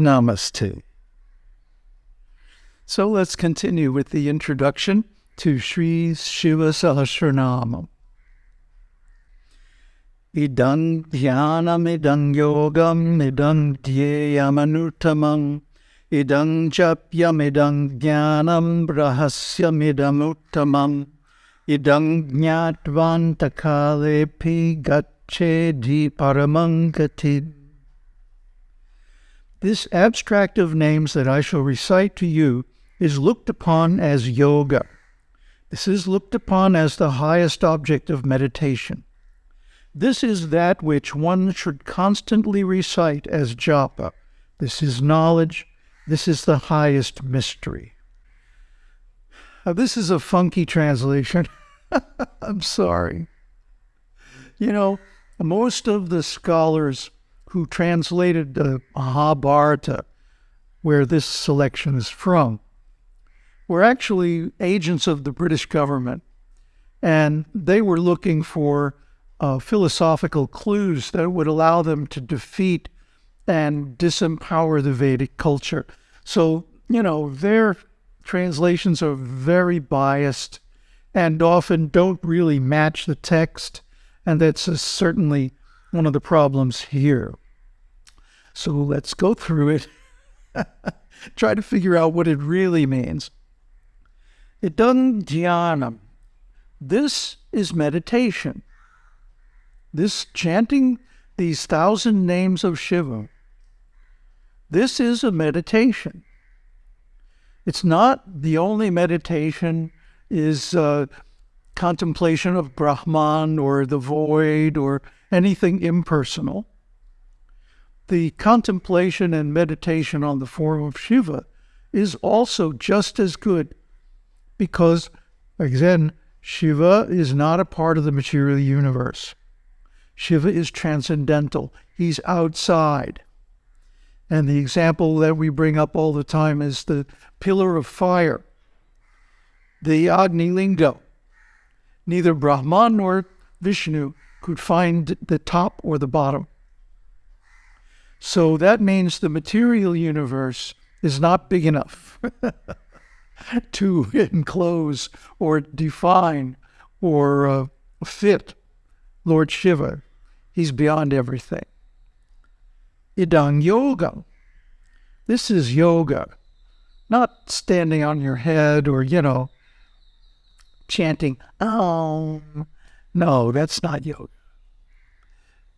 Namaste. So let's continue with the introduction to Sri Shiva Sahasranamam. Idang dhyanam idang yogam idang dhyayamanutamam idang japyam idang jnanam rahasyam idam uttamam idang jnatvantakalepi gacchedi paramangati. This abstract of names that I shall recite to you is looked upon as yoga. This is looked upon as the highest object of meditation. This is that which one should constantly recite as japa. This is knowledge. This is the highest mystery. Now, this is a funky translation. I'm sorry. You know, most of the scholars who translated the Mahabharata, where this selection is from, were actually agents of the British government. And they were looking for uh, philosophical clues that would allow them to defeat and disempower the Vedic culture. So, you know, their translations are very biased and often don't really match the text. And that's certainly one of the problems here. So let's go through it, try to figure out what it really means. Idam dhyanam. This is meditation. This chanting these thousand names of Shiva. This is a meditation. It's not the only meditation is uh, contemplation of Brahman or the void or anything impersonal. The contemplation and meditation on the form of Shiva is also just as good because, again, Shiva is not a part of the material universe. Shiva is transcendental, he's outside. And the example that we bring up all the time is the pillar of fire, the Agni Linga. Neither Brahman nor Vishnu could find the top or the bottom. So that means the material universe is not big enough to enclose or define or uh, fit Lord Shiva. He's beyond everything. Idang yoga. This is yoga, not standing on your head or, you know, chanting, oh. No, that's not yoga.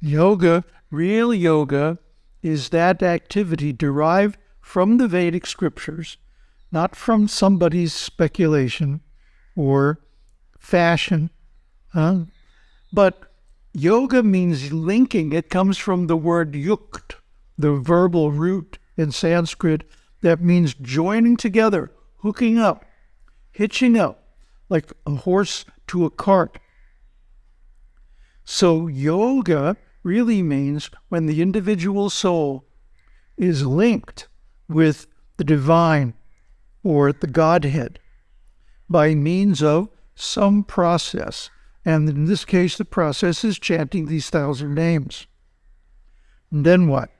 Yoga, real yoga, is that activity derived from the Vedic scriptures not from somebody's speculation or fashion. Huh? But yoga means linking. It comes from the word yukt, the verbal root in Sanskrit that means joining together, hooking up, hitching up, like a horse to a cart. So, yoga really means when the individual soul is linked with the divine or the Godhead by means of some process. And in this case, the process is chanting these thousand names. And then what?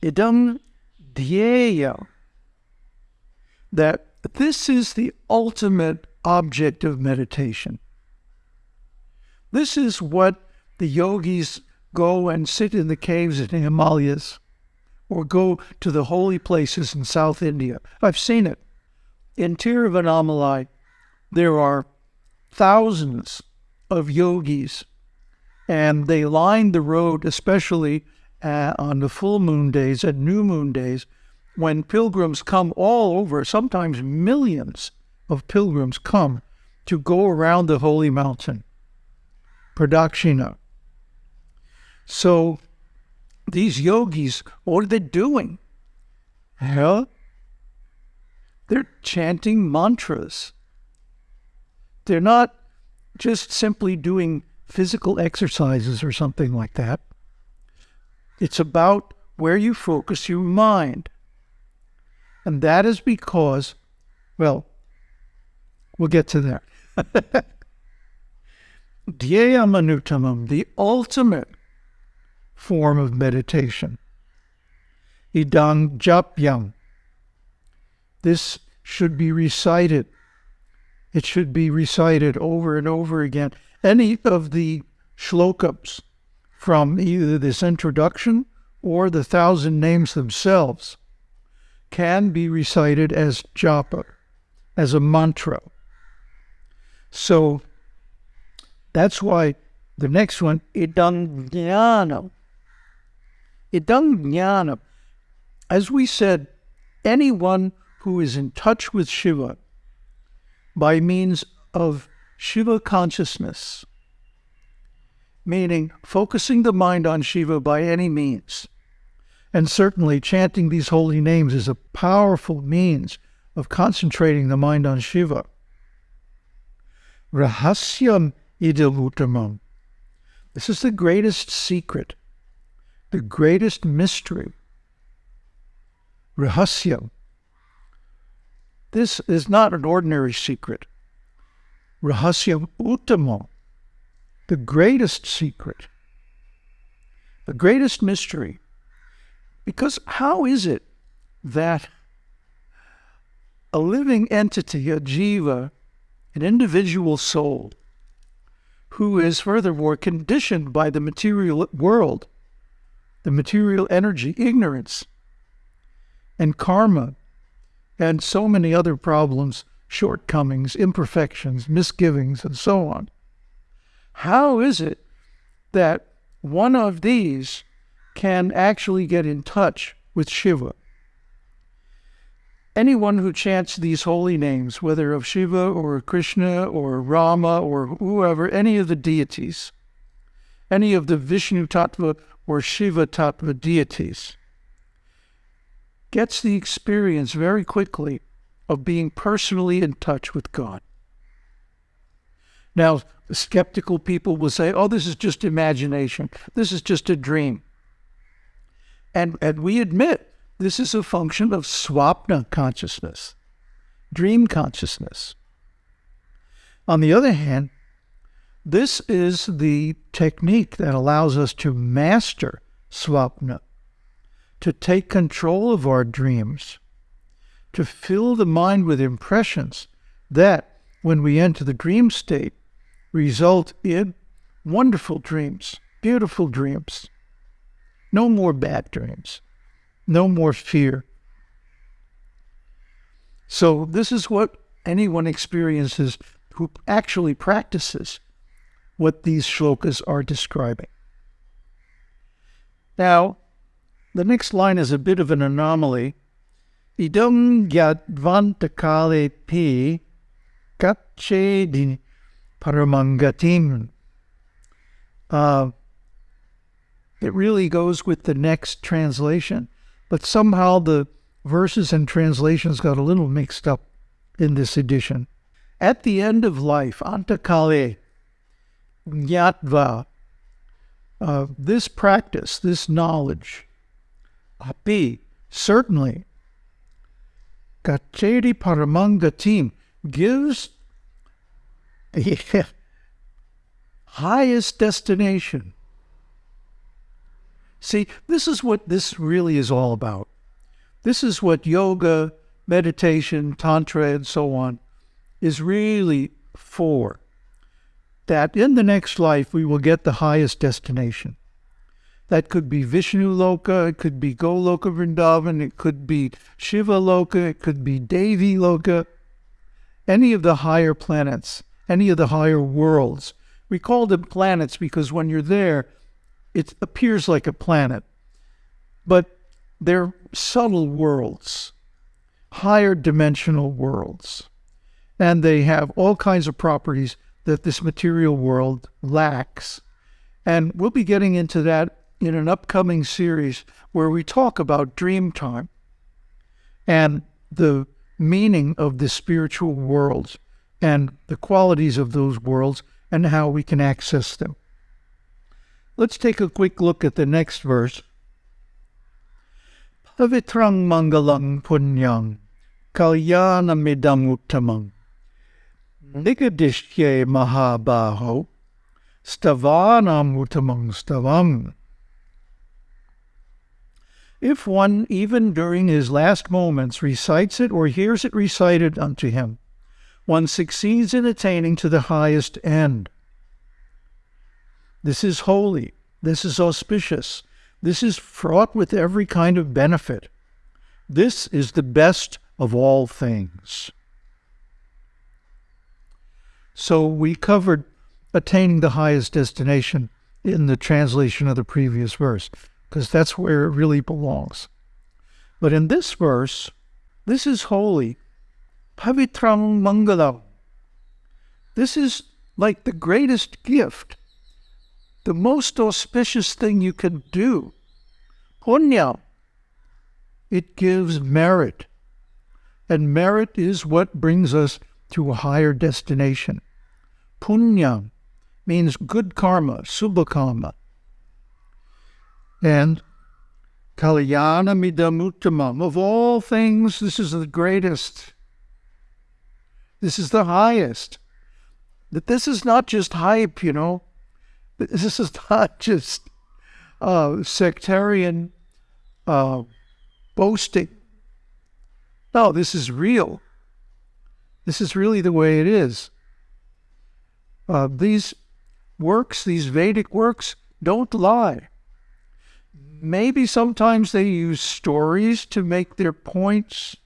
Idam dhyeya. That this is the ultimate object of meditation. This is what the yogis go and sit in the caves in the Himalayas or go to the holy places in South India. I've seen it. In Tiruvannamalai, there are thousands of yogis, and they line the road, especially uh, on the full moon days and new moon days, when pilgrims come all over, sometimes millions of pilgrims come to go around the holy mountain. Pradakshina. So these yogis, what are they doing? Hell, they're chanting mantras. They're not just simply doing physical exercises or something like that. It's about where you focus your mind. And that is because, well, we'll get to that. Dhyayamanutamam, the ultimate form of meditation. idang japyam. This should be recited. It should be recited over and over again. Any of the shlokams from either this introduction or the thousand names themselves can be recited as japa, as a mantra. So that's why the next one, idang jnanam. Idang jnanam. As we said, anyone who is in touch with Shiva by means of Shiva consciousness, meaning focusing the mind on Shiva by any means, and certainly chanting these holy names is a powerful means of concentrating the mind on Shiva. Rahasyam idam idiluttamam. This is the greatest secret, the greatest mystery. rahasya. This is not an ordinary secret. Rahasya uttamam, the greatest secret, the greatest mystery. Because how is it that a living entity, a jiva, an individual soul, who is furthermore conditioned by the material world, the material energy, ignorance, and karma, and so many other problems, shortcomings, imperfections, misgivings, and so on. How is it that one of these can actually get in touch with Shiva? anyone who chants these holy names, whether of Shiva or Krishna or Rama or whoever, any of the deities, any of the Vishnu Tattva or Shiva Tattva deities, gets the experience very quickly of being personally in touch with God. Now, the skeptical people will say, oh, this is just imagination. This is just a dream. And, and we admit this is a function of swapna consciousness, dream consciousness. On the other hand, this is the technique that allows us to master swapna, to take control of our dreams, to fill the mind with impressions that, when we enter the dream state, result in wonderful dreams, beautiful dreams. No more bad dreams no more fear. So, this is what anyone experiences who actually practices what these shlokas are describing. Now, the next line is a bit of an anomaly. Idam yadvantakale pi katchedi paramangatim. Uh, it really goes with the next translation but somehow the verses and translations got a little mixed up in this edition. At the end of life, antakale, nyatva, uh, this practice, this knowledge, api, certainly, gacheri paramangatim, gives a highest destination See, this is what this really is all about. This is what yoga, meditation, tantra, and so on is really for. That in the next life we will get the highest destination. That could be Vishnu Loka, it could be Goloka Vrindavan, it could be Shiva Loka, it could be Devi Loka, any of the higher planets, any of the higher worlds. We call them planets because when you're there, it appears like a planet, but they're subtle worlds, higher dimensional worlds. And they have all kinds of properties that this material world lacks. And we'll be getting into that in an upcoming series where we talk about dream time and the meaning of the spiritual worlds and the qualities of those worlds and how we can access them. Let's take a quick look at the next verse. Pavitrang mangalang punyang kalyana midam uttamang nigadishye mahabaho stavanam uttamang stavam. If one, even during his last moments, recites it or hears it recited unto him, one succeeds in attaining to the highest end. This is holy. This is auspicious. This is fraught with every kind of benefit. This is the best of all things. So we covered attaining the highest destination in the translation of the previous verse, because that's where it really belongs. But in this verse, this is holy. Pavitram Mangalam. This is like the greatest gift, the most auspicious thing you can do. Punya. It gives merit. And merit is what brings us to a higher destination. Punya means good karma, subha karma. And Kalyana Midamuttamam, of all things, this is the greatest. This is the highest. That this is not just hype, you know. This is not just uh, sectarian uh, boasting. No, this is real. This is really the way it is. Uh, these works, these Vedic works, don't lie. Maybe sometimes they use stories to make their points,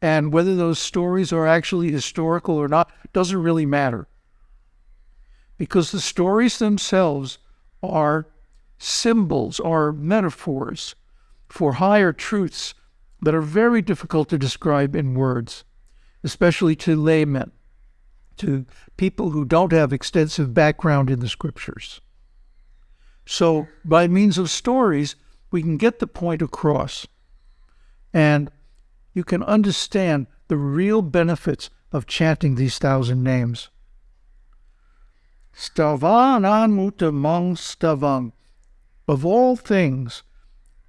and whether those stories are actually historical or not doesn't really matter. Because the stories themselves are symbols, are metaphors for higher truths that are very difficult to describe in words, especially to laymen to people who don't have extensive background in the scriptures. So, by means of stories, we can get the point across. And you can understand the real benefits of chanting these thousand names. Stavan mutamang stavang. Of all things,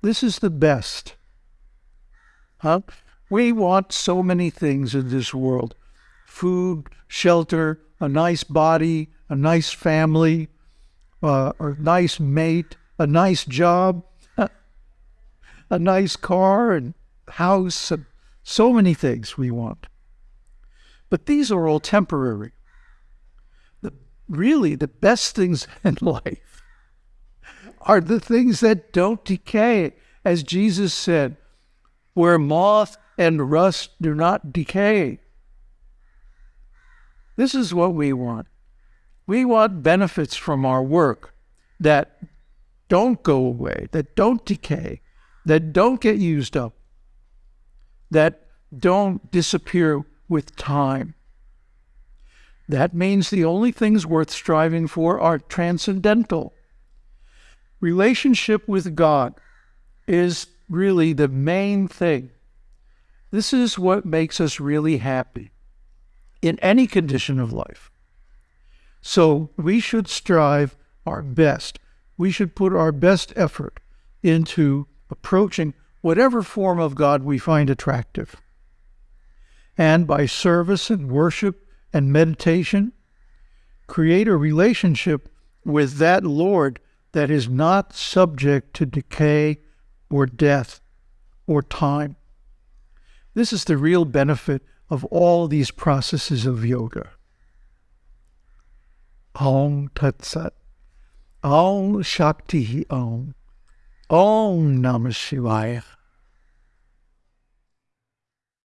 this is the best. Huh? We want so many things in this world food, shelter, a nice body, a nice family, uh, a nice mate, a nice job, a nice car and house, and so many things we want. But these are all temporary. The, really, the best things in life are the things that don't decay. As Jesus said, where moth and rust do not decay, this is what we want. We want benefits from our work that don't go away, that don't decay, that don't get used up, that don't disappear with time. That means the only things worth striving for are transcendental. Relationship with God is really the main thing. This is what makes us really happy in any condition of life. So we should strive our best. We should put our best effort into approaching whatever form of God we find attractive. And by service and worship and meditation, create a relationship with that Lord that is not subject to decay or death or time. This is the real benefit of all these processes of yoga. Om Tat Sat. Om Shakti Om. Om Namah Shivaya.